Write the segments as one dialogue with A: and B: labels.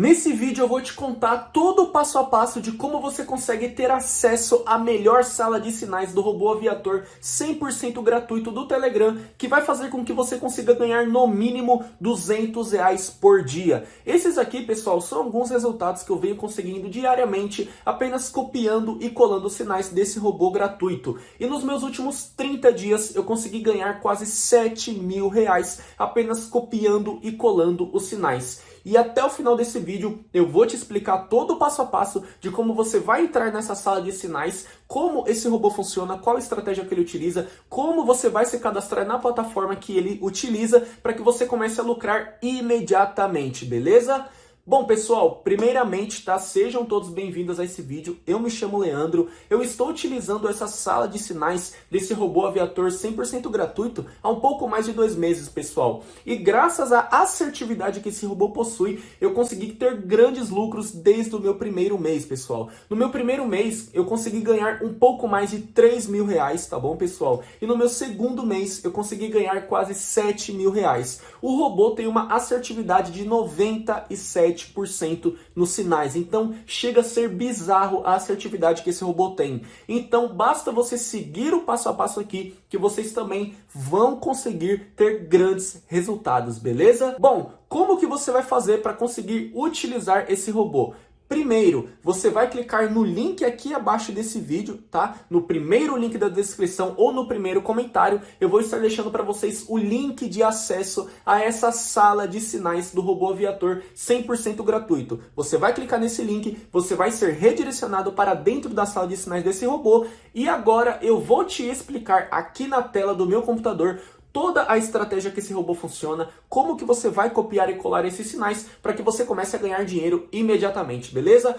A: Nesse vídeo eu vou te contar todo o passo a passo de como você consegue ter acesso à melhor sala de sinais do robô aviator 100% gratuito do Telegram, que vai fazer com que você consiga ganhar no mínimo 200 reais por dia. Esses aqui, pessoal, são alguns resultados que eu venho conseguindo diariamente apenas copiando e colando sinais desse robô gratuito. E nos meus últimos 30 dias eu consegui ganhar quase 7 mil reais apenas copiando e colando os sinais. E até o final desse vídeo eu vou te explicar todo o passo a passo de como você vai entrar nessa sala de sinais, como esse robô funciona, qual estratégia que ele utiliza, como você vai se cadastrar na plataforma que ele utiliza para que você comece a lucrar imediatamente, beleza? Bom, pessoal, primeiramente, tá? Sejam todos bem-vindos a esse vídeo. Eu me chamo Leandro. Eu estou utilizando essa sala de sinais desse robô aviator 100% gratuito há um pouco mais de dois meses, pessoal. E graças à assertividade que esse robô possui, eu consegui ter grandes lucros desde o meu primeiro mês, pessoal. No meu primeiro mês, eu consegui ganhar um pouco mais de 3 mil reais, tá bom, pessoal? E no meu segundo mês, eu consegui ganhar quase 7 mil reais. O robô tem uma assertividade de 97 7% nos sinais. Então chega a ser bizarro a assertividade que esse robô tem. Então basta você seguir o passo a passo aqui que vocês também vão conseguir ter grandes resultados, beleza? Bom, como que você vai fazer para conseguir utilizar esse robô? Primeiro, você vai clicar no link aqui abaixo desse vídeo, tá? No primeiro link da descrição ou no primeiro comentário, eu vou estar deixando para vocês o link de acesso a essa sala de sinais do robô aviator 100% gratuito. Você vai clicar nesse link, você vai ser redirecionado para dentro da sala de sinais desse robô e agora eu vou te explicar aqui na tela do meu computador toda a estratégia que esse robô funciona, como que você vai copiar e colar esses sinais para que você comece a ganhar dinheiro imediatamente, beleza?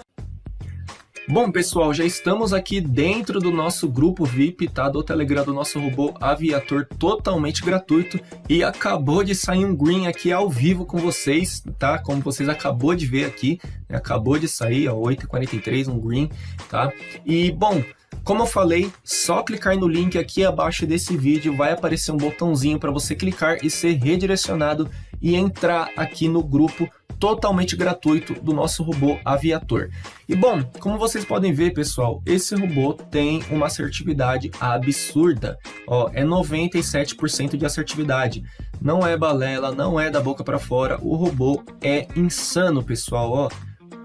A: Bom, pessoal, já estamos aqui dentro do nosso grupo VIP, tá? Do Telegram do nosso robô aviator totalmente gratuito e acabou de sair um green aqui ao vivo com vocês, tá? Como vocês acabou de ver aqui, né? acabou de sair, ó, 8h43, um green, tá? E, bom, como eu falei, só clicar no link aqui abaixo desse vídeo vai aparecer um botãozinho para você clicar e ser redirecionado e entrar aqui no grupo totalmente gratuito do nosso robô aviator. E bom, como vocês podem ver, pessoal, esse robô tem uma assertividade absurda. Ó, é 97% de assertividade. Não é balela, não é da boca para fora. O robô é insano, pessoal. Ó,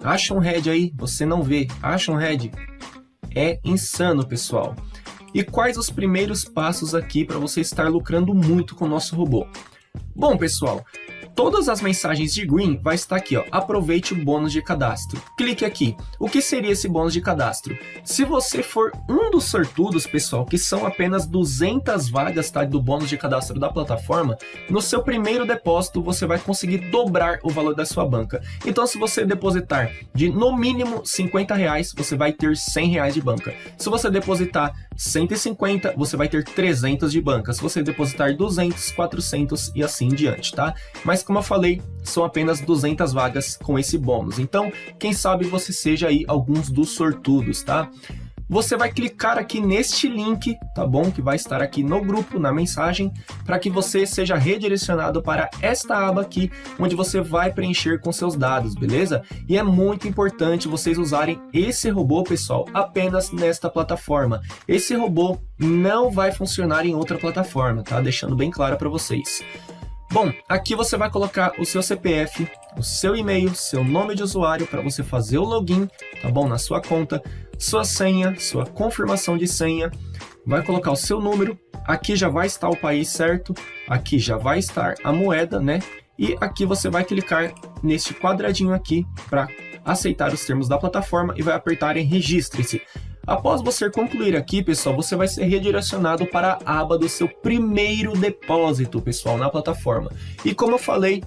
A: acha um head aí, você não vê. Acha um head é insano, pessoal. E quais os primeiros passos aqui para você estar lucrando muito com o nosso robô? Bom, pessoal, Todas as mensagens de Green vai estar aqui, ó. Aproveite o bônus de cadastro. Clique aqui. O que seria esse bônus de cadastro? Se você for um dos sortudos, pessoal, que são apenas 200 vagas tá, do bônus de cadastro da plataforma, no seu primeiro depósito você vai conseguir dobrar o valor da sua banca. Então, se você depositar de no mínimo 50 reais, você vai ter 100 reais de banca. Se você depositar 150, você vai ter 300 de banca. Se você depositar 200, 400 e assim em diante, tá? Mas como eu falei, são apenas 200 vagas com esse bônus. Então, quem sabe você seja aí alguns dos sortudos, tá? Você vai clicar aqui neste link, tá bom? Que vai estar aqui no grupo, na mensagem, para que você seja redirecionado para esta aba aqui, onde você vai preencher com seus dados, beleza? E é muito importante vocês usarem esse robô, pessoal, apenas nesta plataforma. Esse robô não vai funcionar em outra plataforma, tá? Deixando bem claro para vocês. Bom, aqui você vai colocar o seu CPF, o seu e-mail, seu nome de usuário para você fazer o login, tá bom? Na sua conta, sua senha, sua confirmação de senha, vai colocar o seu número, aqui já vai estar o país certo, aqui já vai estar a moeda, né? E aqui você vai clicar neste quadradinho aqui para aceitar os termos da plataforma e vai apertar em registre-se. Após você concluir aqui, pessoal, você vai ser redirecionado para a aba do seu primeiro depósito, pessoal, na plataforma. E como eu falei,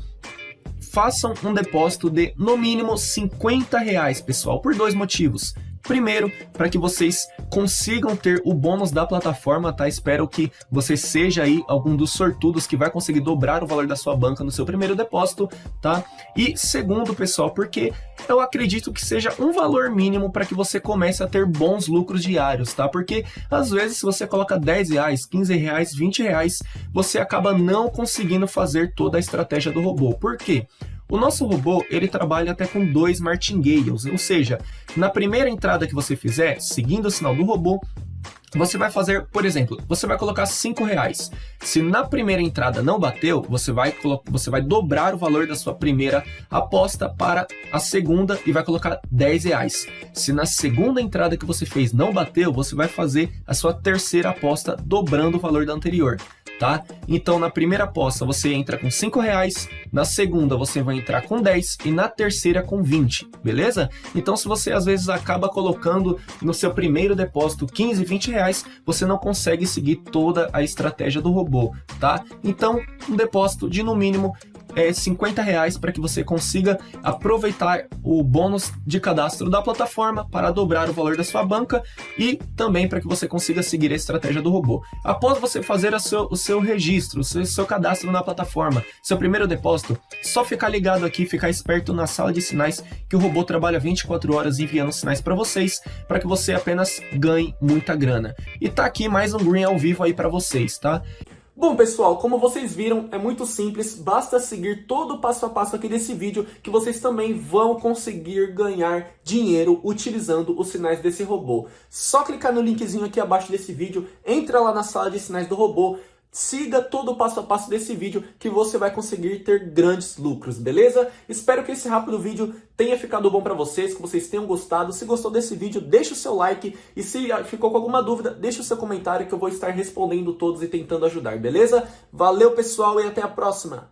A: façam um depósito de no mínimo 50 reais, pessoal, por dois motivos. Primeiro, para que vocês consigam ter o bônus da plataforma, tá? Espero que você seja aí algum dos sortudos que vai conseguir dobrar o valor da sua banca no seu primeiro depósito, tá? E segundo, pessoal, porque eu acredito que seja um valor mínimo para que você comece a ter bons lucros diários, tá? Porque às vezes se você coloca 10 reais, 15 reais, 20 reais, você acaba não conseguindo fazer toda a estratégia do robô. Por quê? O nosso robô, ele trabalha até com dois martingales, ou seja, na primeira entrada que você fizer, seguindo o sinal do robô, você vai fazer, por exemplo, você vai colocar 5 reais. Se na primeira entrada não bateu, você vai, você vai dobrar o valor da sua primeira aposta para a segunda e vai colocar 10 reais. Se na segunda entrada que você fez não bateu, você vai fazer a sua terceira aposta dobrando o valor da anterior tá? Então na primeira aposta você entra com 5 reais, na segunda você vai entrar com 10 e na terceira com 20, beleza? Então se você às vezes acaba colocando no seu primeiro depósito 15, 20 reais, você não consegue seguir toda a estratégia do robô, tá? Então um depósito de no mínimo é, 50 reais para que você consiga aproveitar o bônus de cadastro da plataforma para dobrar o valor da sua banca e também para que você consiga seguir a estratégia do robô. Após você fazer o seu, o seu registro, o seu, seu cadastro na plataforma, seu primeiro depósito, só ficar ligado aqui, ficar esperto na sala de sinais que o robô trabalha 24 horas enviando sinais para vocês, para que você apenas ganhe muita grana. E tá aqui mais um Green ao vivo aí para vocês, tá? Bom pessoal, como vocês viram, é muito simples, basta seguir todo o passo a passo aqui desse vídeo que vocês também vão conseguir ganhar dinheiro utilizando os sinais desse robô. Só clicar no linkzinho aqui abaixo desse vídeo, entra lá na sala de sinais do robô, Siga todo o passo a passo desse vídeo que você vai conseguir ter grandes lucros, beleza? Espero que esse rápido vídeo tenha ficado bom para vocês, que vocês tenham gostado. Se gostou desse vídeo, deixa o seu like e se ficou com alguma dúvida, deixa o seu comentário que eu vou estar respondendo todos e tentando ajudar, beleza? Valeu pessoal e até a próxima!